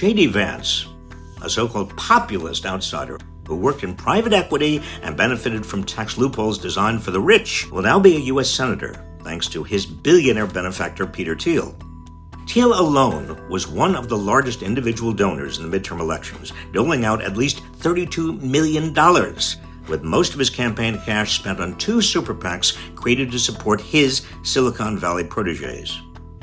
J.D. Vance, a so called populist outsider who worked in private equity and benefited from tax loopholes designed for the rich, will now be a U.S. Senator thanks to his billionaire benefactor, Peter Thiel. Thiel alone was one of the largest individual donors in the midterm elections, doling out at least $32 million, with most of his campaign cash spent on two super PACs created to support his Silicon Valley proteges.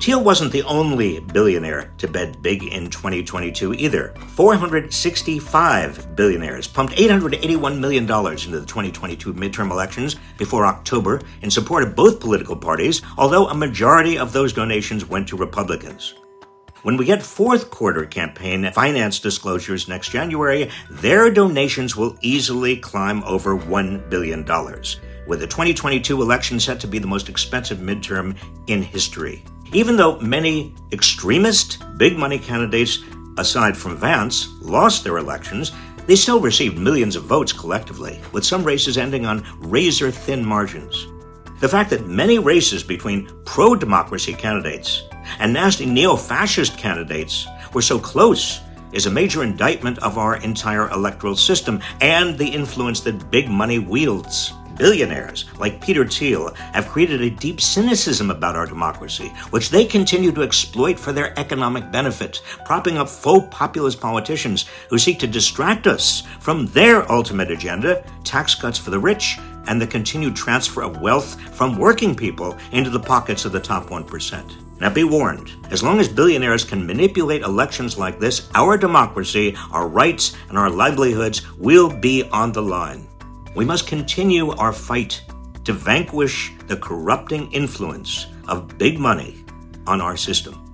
Thiel wasn't the only billionaire to bet big in 2022 either. 465 billionaires pumped $881 million into the 2022 midterm elections before October in support of both political parties, although a majority of those donations went to Republicans. When we get fourth quarter campaign finance disclosures next January, their donations will easily climb over $1 billion, with the 2022 election set to be the most expensive midterm in history. Even though many extremist, big money candidates, aside from Vance, lost their elections, they still received millions of votes collectively, with some races ending on razor thin margins. The fact that many races between pro democracy candidates and nasty neo fascist candidates were so close is a major indictment of our entire electoral system and the influence that big money wields billionaires like Peter Thiel have created a deep cynicism about our democracy, which they continue to exploit for their economic benefit, propping up faux populist politicians who seek to distract us from their ultimate agenda tax cuts for the rich and the continued transfer of wealth from working people into the pockets of the top 1%. Now be warned, as long as billionaires can manipulate elections like this, our democracy, our rights, and our livelihoods will be on the line. We must continue our fight to vanquish the corrupting influence of big money on our system.